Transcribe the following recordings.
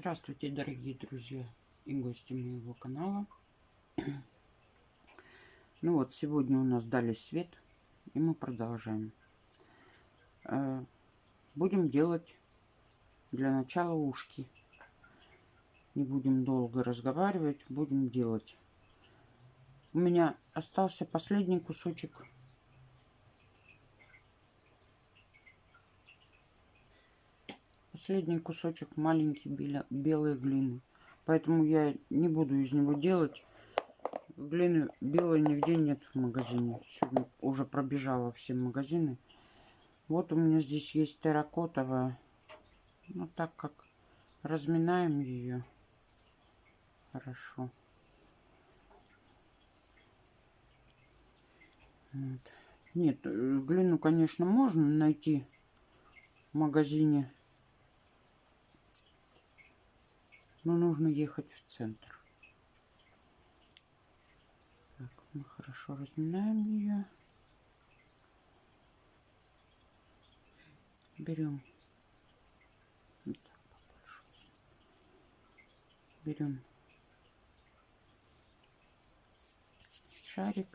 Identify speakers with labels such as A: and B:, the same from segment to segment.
A: Здравствуйте, дорогие друзья и гости моего канала. Ну вот, сегодня у нас дали свет, и мы продолжаем. Э, будем делать для начала ушки. Не будем долго разговаривать, будем делать. У меня остался последний кусочек последний кусочек маленький белой глины. Поэтому я не буду из него делать. Глины белой нигде нет в магазине. Сегодня уже пробежала все магазины. Вот у меня здесь есть терракотовая. Ну, так как разминаем ее хорошо. Вот. Нет, э, глину, конечно, можно найти в магазине но нужно ехать в центр. Так, мы хорошо разминаем ее. Берем вот. Берем шарик.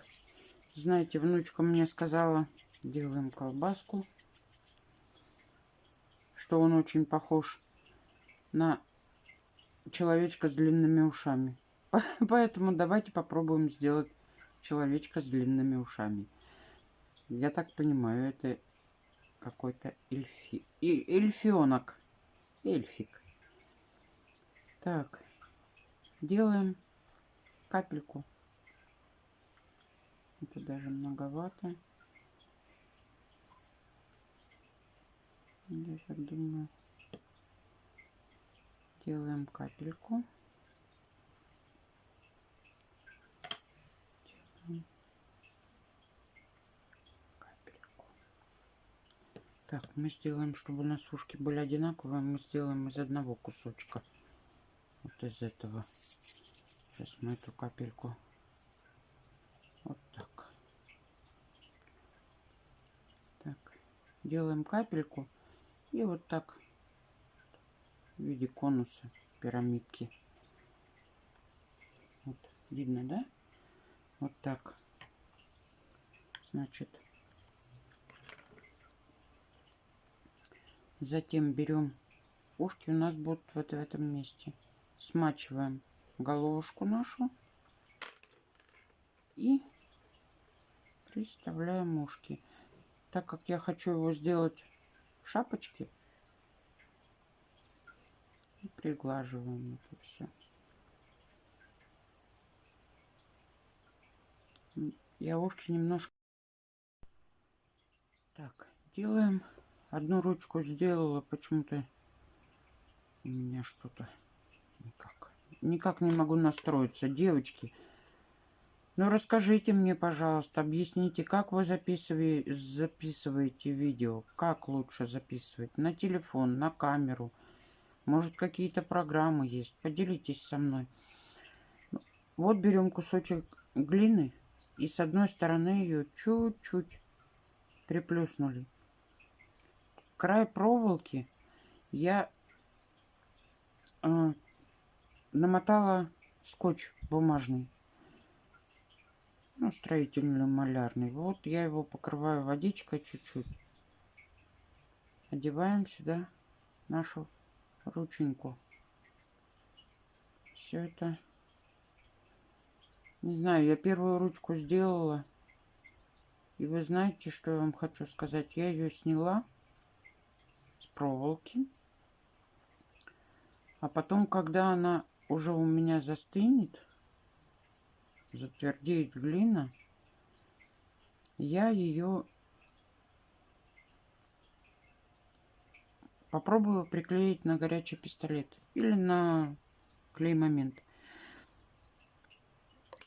A: Знаете, внучка мне сказала, делаем колбаску, что он очень похож на человечка с длинными ушами. Поэтому давайте попробуем сделать человечка с длинными ушами. Я так понимаю, это какой-то эльфи... эльфионок. Эльфик. Так. Делаем капельку. Это даже многовато. Я так думаю делаем капельку. Капельку. Так, мы сделаем, чтобы у нас ушки были одинаковые, мы сделаем из одного кусочка. Вот из этого. Сейчас мы эту капельку вот так. Так, делаем капельку и вот так в виде конуса пирамидки. Вот, видно, да? Вот так. Значит, затем берем ушки у нас будут вот в этом месте. Смачиваем головушку нашу и приставляем ушки. Так как я хочу его сделать в шапочке, приглаживаем это все. Я ушки немножко... Так, делаем. Одну ручку сделала, почему-то у меня что-то никак. Никак не могу настроиться. Девочки, ну расскажите мне, пожалуйста, объясните, как вы записываете, записываете видео. Как лучше записывать? На телефон, на камеру – может, какие-то программы есть. Поделитесь со мной. Вот берем кусочек глины. И с одной стороны ее чуть-чуть приплюснули. Край проволоки я э, намотала скотч бумажный. Ну, строительный малярный. Вот я его покрываю водичкой чуть-чуть. Одеваем сюда нашу рученьку. Все это... Не знаю, я первую ручку сделала. И вы знаете, что я вам хочу сказать? Я ее сняла с проволоки. А потом, когда она уже у меня застынет, затвердеет глина, я ее Попробую приклеить на горячий пистолет или на клей момент.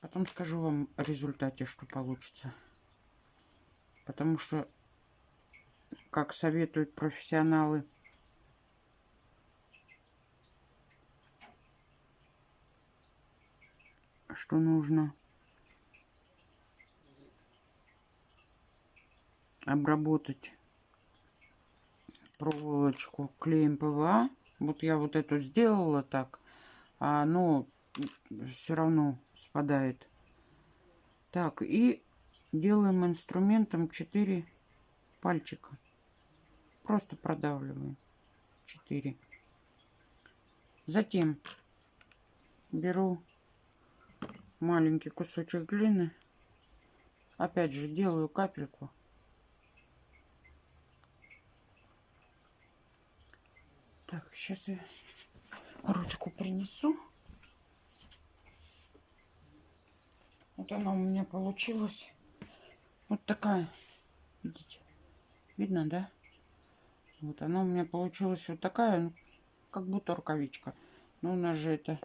A: Потом скажу вам о результате, что получится. Потому что, как советуют профессионалы, что нужно обработать проволочку клеем ПВА Вот я вот эту сделала так, а оно все равно спадает. Так, и делаем инструментом 4 пальчика. Просто продавливаем 4. Затем беру маленький кусочек глины. Опять же делаю капельку. Так, сейчас я ручку принесу. Вот она у меня получилась. Вот такая. Видите? Видно, да? Вот она у меня получилась вот такая, ну, как будто рукавичка. Но у нас же это...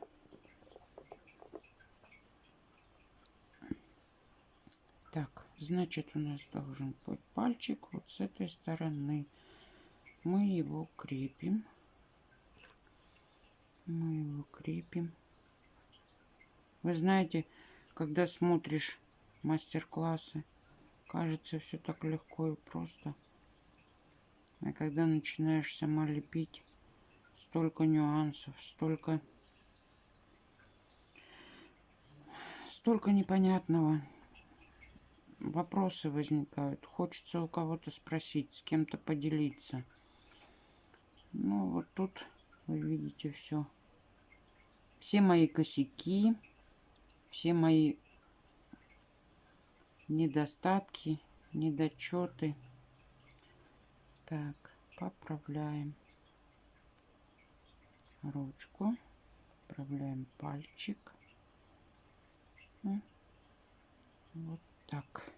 A: Так, значит у нас должен быть пальчик вот с этой стороны. Мы его крепим. Мы его крепим. Вы знаете, когда смотришь мастер-классы, кажется все так легко и просто. А когда начинаешь сама лепить, столько нюансов, столько, столько непонятного. Вопросы возникают. Хочется у кого-то спросить, с кем-то поделиться. Ну, вот тут вы видите все. Все мои косяки, все мои недостатки, недочеты. Так, поправляем ручку, поправляем пальчик. Вот так.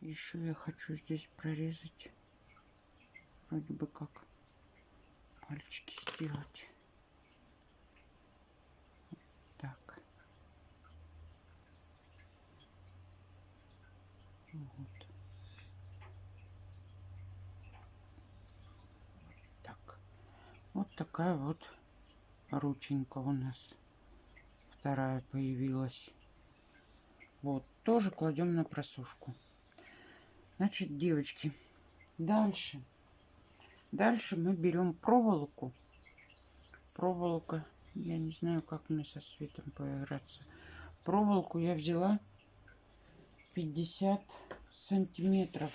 A: Еще я хочу здесь прорезать. Вроде бы как пальчики сделать. так. Вот. Вот такая вот рученька у нас вторая появилась. Вот, тоже кладем на просушку. Значит, девочки, дальше. Дальше мы берем проволоку. Проволока, я не знаю, как мне со светом поиграться. Проволоку я взяла 50 сантиметров.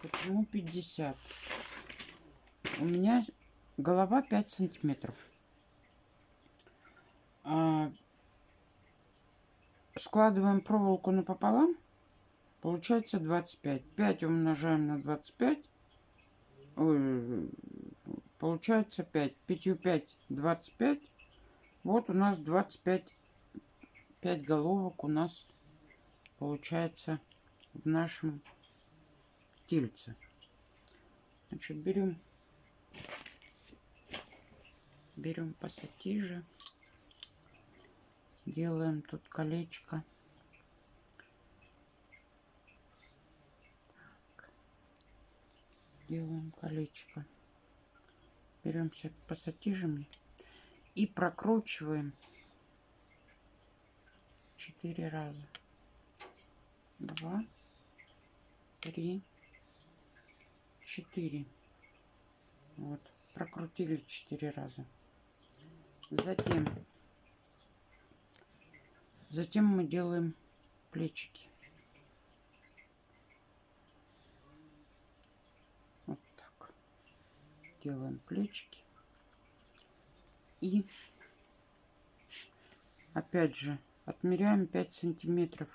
A: Почему 50? У меня голова 5 сантиметров. А, складываем проволоку напополам. Получается 25. 5 умножаем на 25. Ой, получается 5. 5 5 25. Вот у нас 25 5 головок у нас получается в нашем тельце. Значит, берем берем пассатижи, делаем тут колечко. Делаем колечко. Беремся пассатижами и прокручиваем четыре раза. Два, три, четыре. Вот, прокрутили четыре раза. Затем, затем мы делаем плечики. Вот так. Делаем плечики. И опять же отмеряем 5 сантиметров.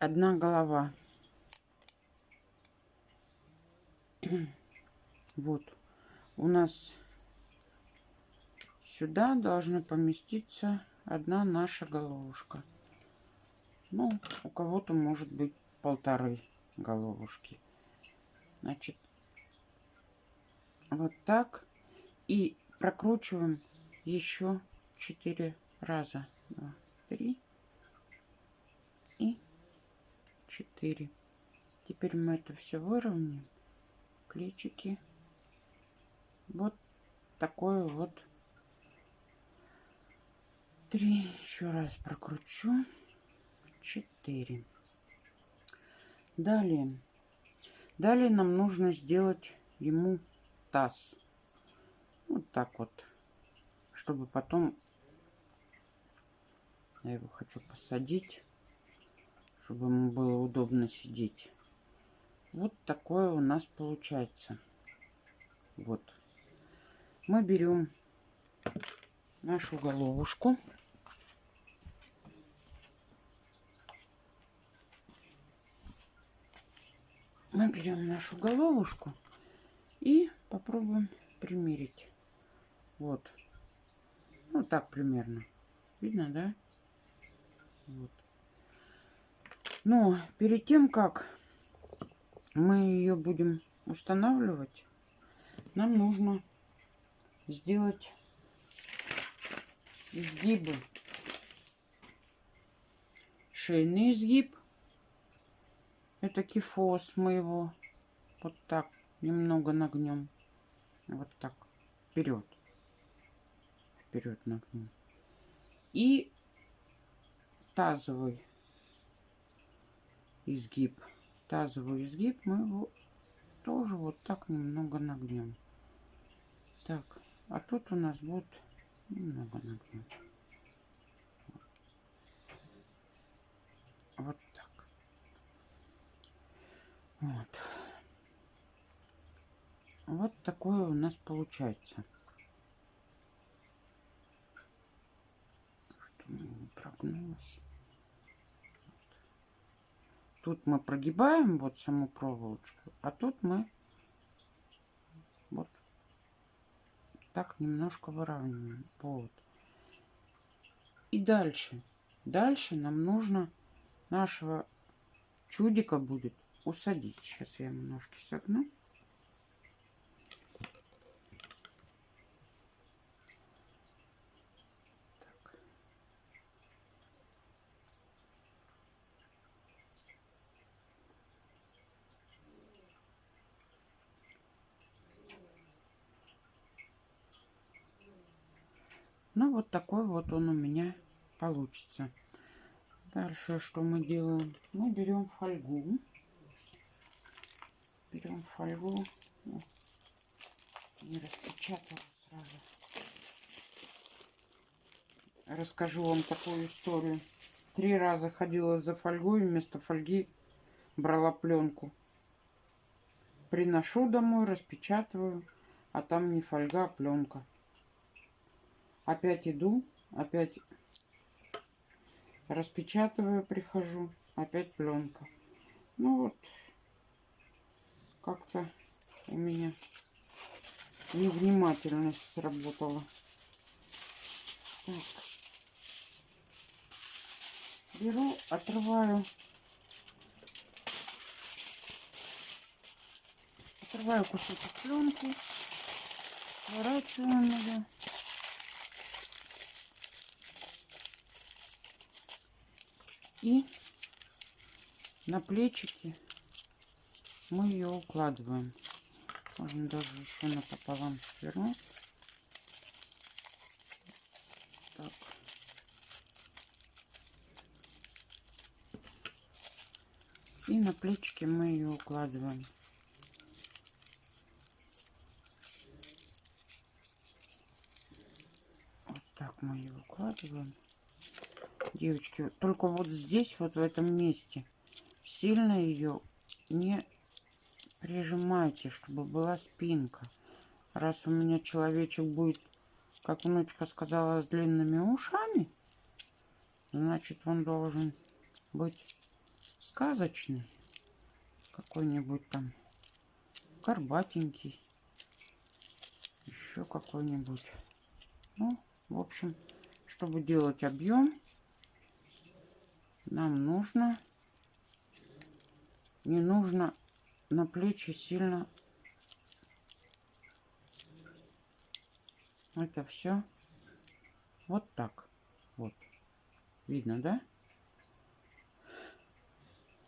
A: Одна голова. Вот у нас Сюда должна поместиться одна наша головушка. Ну, у кого-то может быть полторы головушки. Значит, вот так. И прокручиваем еще четыре раза. Два, три и четыре. Теперь мы это все выровняем. Плечики. Вот такое вот три. Еще раз прокручу. Четыре. Далее. Далее нам нужно сделать ему таз. Вот так вот. Чтобы потом... Я его хочу посадить, чтобы ему было удобно сидеть. Вот такое у нас получается. Вот. Мы берем нашу головушку. Мы берем нашу головушку и попробуем примерить. Вот. Ну, так примерно. Видно, да? Вот. Но перед тем, как мы ее будем устанавливать, нам нужно сделать изгибы. Шейный изгиб. Это кифоз мы его вот так немного нагнем. Вот так. Вперед. Вперед нагнем. И тазовый изгиб. Тазовый изгиб мы его тоже вот так немного нагнем. Так, а тут у нас будет немного нагнем. Вот. Вот. Вот такое у нас получается. Что не прогнулось. Тут мы прогибаем вот саму проволочку, а тут мы вот так немножко выравниваем. Вот. И дальше. Дальше нам нужно нашего чудика будет усадить. Сейчас я немножко согну. Ну, вот такой вот он у меня получится. Дальше что мы делаем? Мы берем фольгу. Берем фольгу. О, не распечатала сразу. Расскажу вам такую историю. Три раза ходила за фольгой, вместо фольги брала пленку. Приношу домой, распечатываю, а там не фольга, а пленка. Опять иду, опять распечатываю, прихожу, опять пленка. Ну вот, как-то у меня невнимательность сработала. Так. Беру, отрываю. Отрываю кусочек пленки, сворачиваем ее. И на плечики мы ее укладываем. Можно даже еще напополам свернуть. Так. И на плечики мы ее укладываем. Вот так мы ее укладываем девочки. Только вот здесь, вот в этом месте, сильно ее не прижимайте, чтобы была спинка. Раз у меня человечек будет, как внучка сказала, с длинными ушами, значит, он должен быть сказочный. Какой-нибудь там горбатенький. Еще какой-нибудь. Ну, в общем, чтобы делать объем, нам нужно, не нужно на плечи сильно. Это все вот так. Вот. Видно да?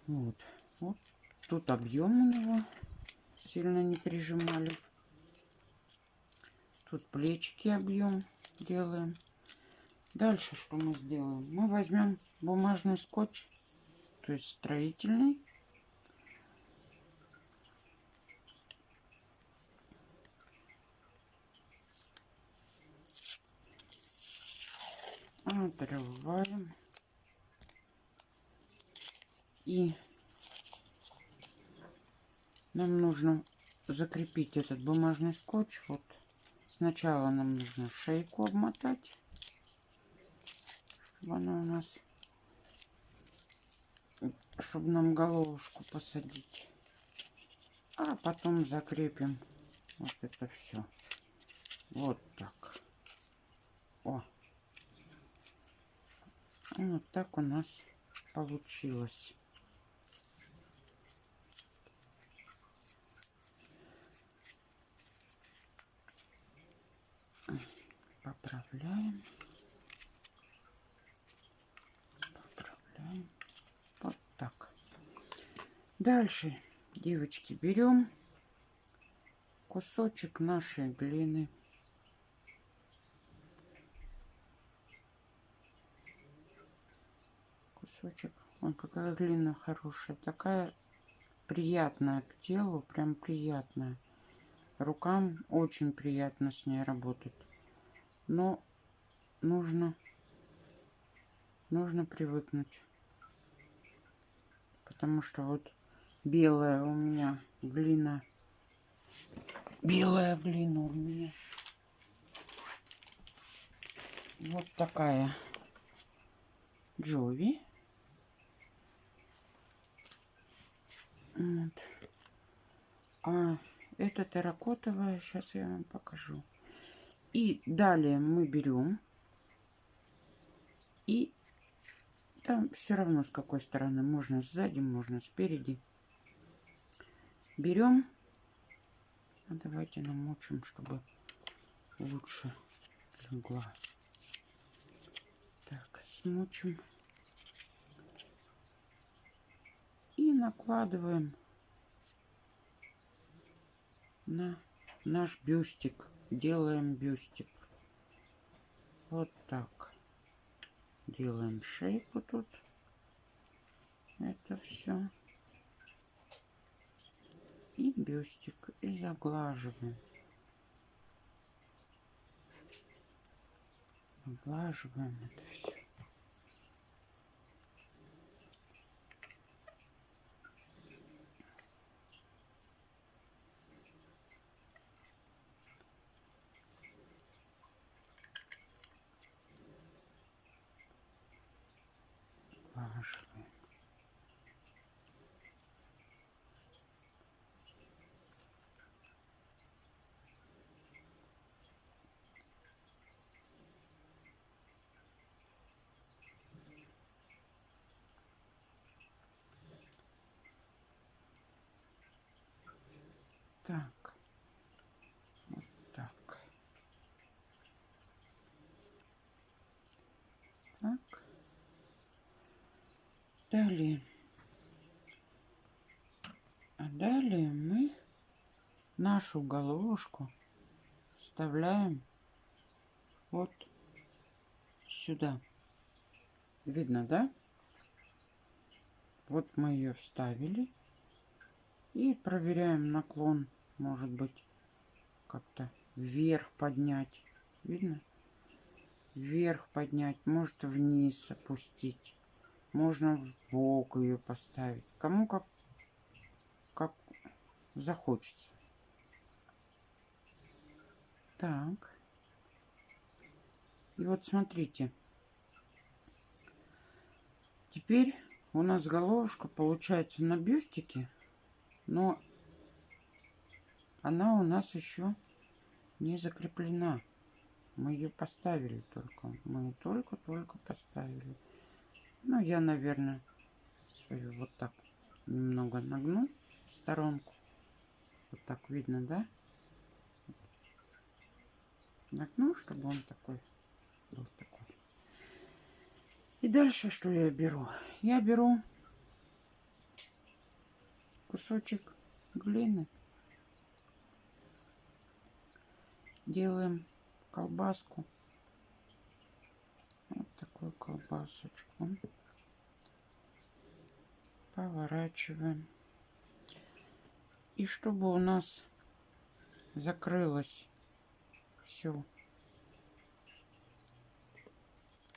A: Вот. Вот тут объем у него сильно не прижимали. Тут плечики объем делаем. Дальше что мы сделаем? Мы возьмем бумажный скотч, то есть строительный. Отрываем. И нам нужно закрепить этот бумажный скотч. Вот сначала нам нужно шейку обмотать, чтобы она у нас, чтобы нам головушку посадить. А потом закрепим вот это все. Вот так. О. Вот так у нас получилось. Поправляем. Поправляем. Вот так. Дальше, девочки, берем кусочек нашей глины. Кусочек. Он какая глина хорошая. Такая приятная к телу. Прям приятная. Рукам очень приятно с ней работать. Но нужно, нужно привыкнуть. Потому что вот белая у меня глина. Белая глина у меня. Вот такая Джови. Вот. А это терракотовая. Сейчас я вам покажу. И далее мы берем и там все равно с какой стороны. Можно сзади, можно спереди. Берем. А давайте намочим, чтобы лучше легла. Так, смочим. И накладываем на наш бюстик. Делаем бюстик. Вот так. Делаем шейку тут. Это все. И бюстик. И заглаживаем. Заглаживаем это все. Так. Вот так. Так. Далее. А далее мы нашу головушку вставляем вот сюда. Видно, да? Вот мы ее вставили. И проверяем наклон может быть как-то вверх поднять. Видно? Вверх поднять, может вниз опустить. Можно в бок ее поставить. Кому как, как захочется. Так. И вот смотрите. Теперь у нас головушка получается на бюстике, но она у нас еще не закреплена. Мы ее поставили только. Мы только-только поставили. Ну, я, наверное, свою вот так немного нагну в сторонку. Вот так видно, да? Нагну, чтобы он такой был такой. И дальше что я беру? Я беру кусочек глины делаем колбаску. Вот такую колбасочку. Поворачиваем. И чтобы у нас закрылось все,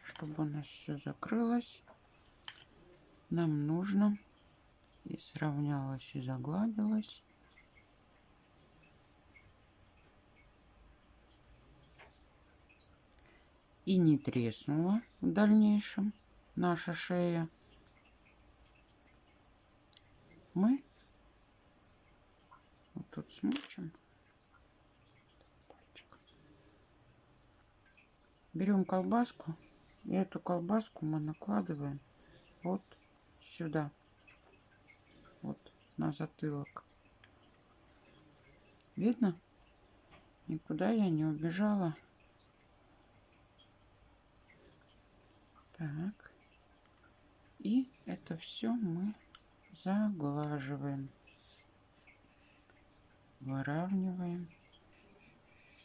A: чтобы у нас все закрылось, нам нужно и сравнялось, и загладилось. И не треснула в дальнейшем наша шея. Мы вот тут смочим. Берем колбаску. И эту колбаску мы накладываем вот сюда. Вот на затылок. Видно? Никуда я не убежала. Так. И это все мы заглаживаем. Выравниваем.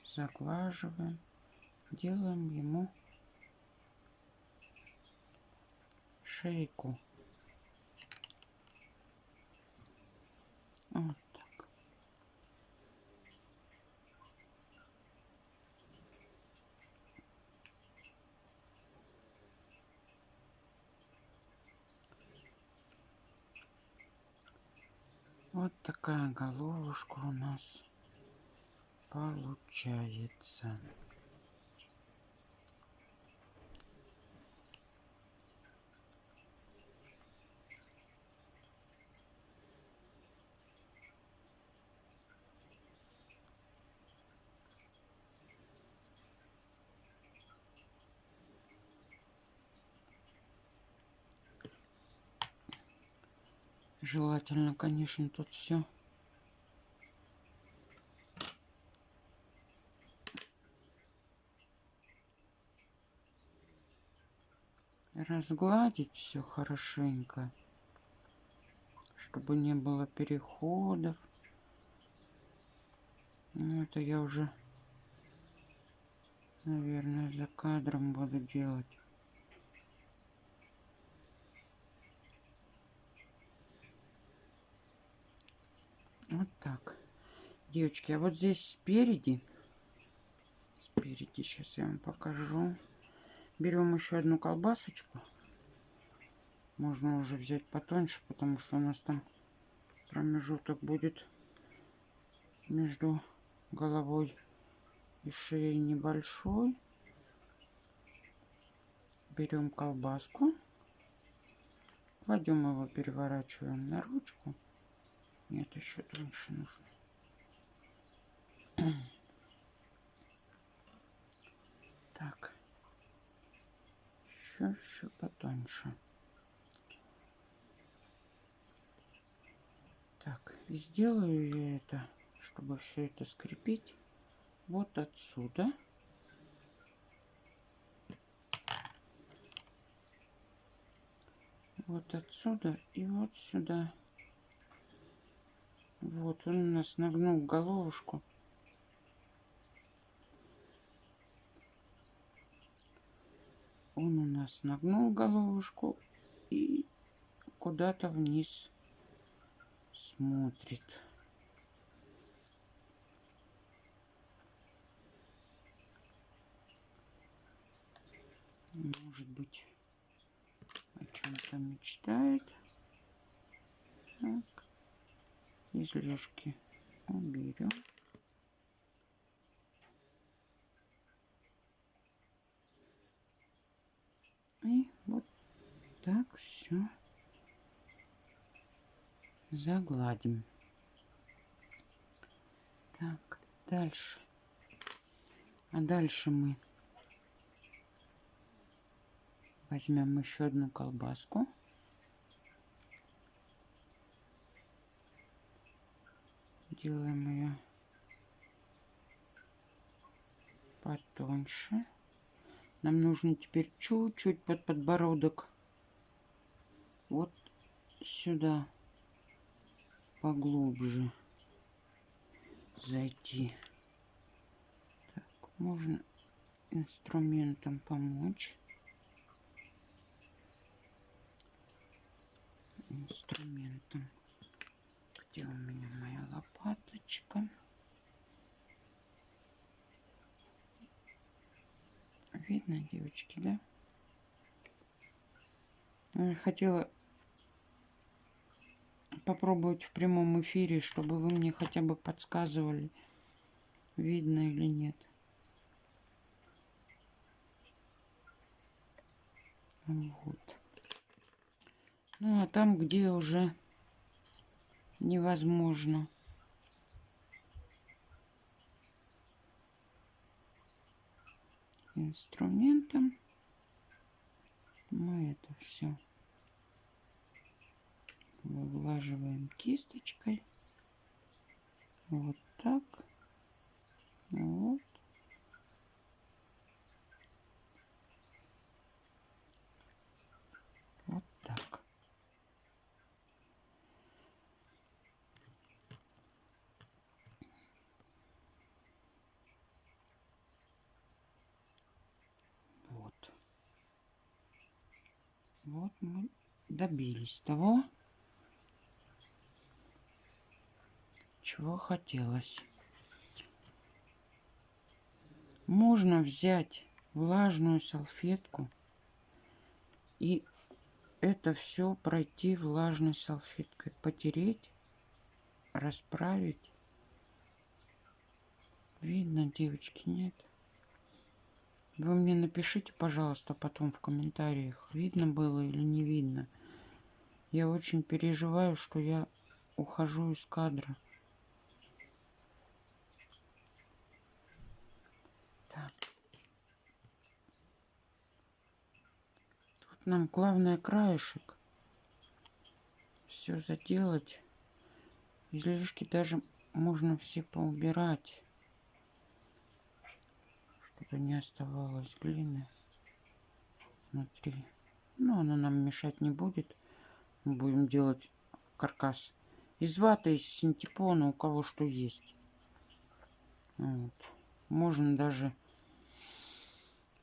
A: Заглаживаем делаем ему шейку. Вот так. Вот такая головушка у нас получается. Желательно, конечно, тут все разгладить все хорошенько, чтобы не было переходов. Ну, это я уже, наверное, за кадром буду делать. Вот так. Девочки, а вот здесь спереди, спереди, сейчас я вам покажу. Берем еще одну колбасочку. Можно уже взять потоньше, потому что у нас там промежуток будет между головой и шеей небольшой. Берем колбаску, кладем его, переворачиваем на ручку нет, еще тоньше нужно. Так. Еще, еще потоньше. Так, и сделаю я это, чтобы все это скрепить, вот отсюда. Вот отсюда и вот сюда. Вот он у нас нагнул головушку. Он у нас нагнул головушку и куда-то вниз смотрит. Может быть, о чем-то мечтает. Так излишки уберем. И вот так все загладим. Так, дальше. А дальше мы возьмем еще одну колбаску. Делаем ее потоньше. Нам нужно теперь чуть-чуть под подбородок. Вот сюда поглубже зайти. Так, можно инструментом помочь. Инструментом. Где у меня моя лопаточка? Видно, девочки, да? Э, хотела попробовать в прямом эфире, чтобы вы мне хотя бы подсказывали, видно или нет. Вот. Ну, а там, где уже невозможно. Инструментом мы это все выглаживаем кисточкой. Вот так. Вот. Вот мы добились того, чего хотелось. Можно взять влажную салфетку и это все пройти влажной салфеткой, потереть, расправить. Видно, девочки, нет? Вы мне напишите, пожалуйста, потом в комментариях, видно было или не видно. Я очень переживаю, что я ухожу из кадра. Так. Тут нам главное краешек. Все заделать. Излишки даже можно все поубирать. Чтобы не оставалось глины внутри. Но она нам мешать не будет. Мы будем делать каркас из ваты, из синтепона, у кого что есть. Вот. Можно даже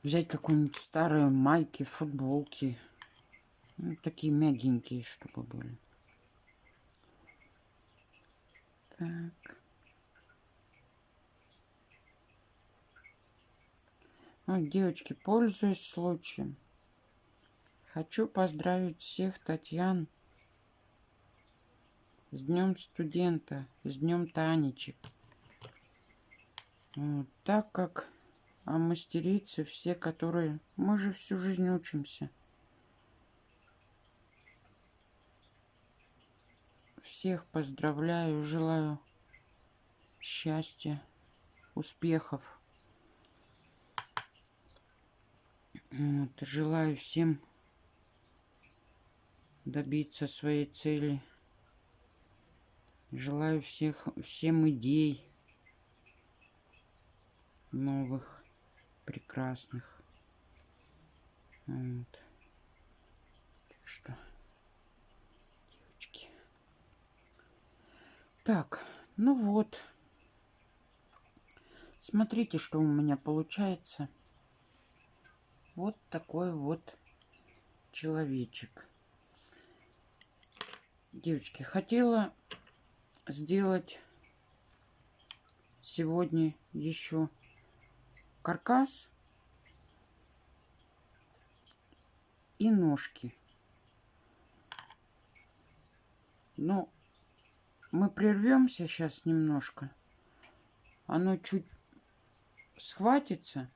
A: взять какую-нибудь старые майки, футболки. Ну, такие мягенькие, чтобы были. Так. Девочки, пользуясь случаем, хочу поздравить всех Татьян с Днем студента, с Днем Танечек. Вот, так как а мастерицы все, которые... Мы же всю жизнь учимся. Всех поздравляю, желаю счастья, успехов. Вот, желаю всем добиться своей цели. Желаю всех, всем идей новых прекрасных. Вот. Так что, девочки. Так, ну вот. Смотрите, что у меня получается. Вот такой вот человечек. Девочки, хотела сделать сегодня еще каркас и ножки. Но мы прервемся сейчас немножко. Оно чуть схватится.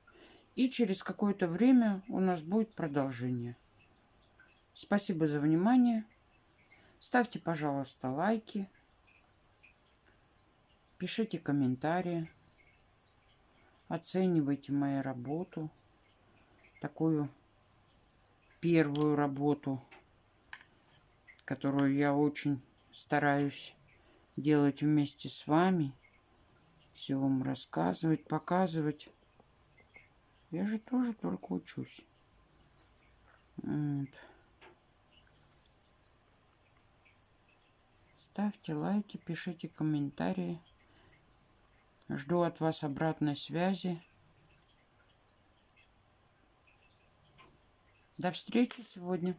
A: И через какое-то время у нас будет продолжение. Спасибо за внимание. Ставьте, пожалуйста, лайки. Пишите комментарии оценивайте мою работу, такую первую работу, которую я очень стараюсь делать вместе с вами, все вам рассказывать, показывать. Я же тоже только учусь. Вот. Ставьте лайки, пишите комментарии. Жду от вас обратной связи. До встречи сегодня.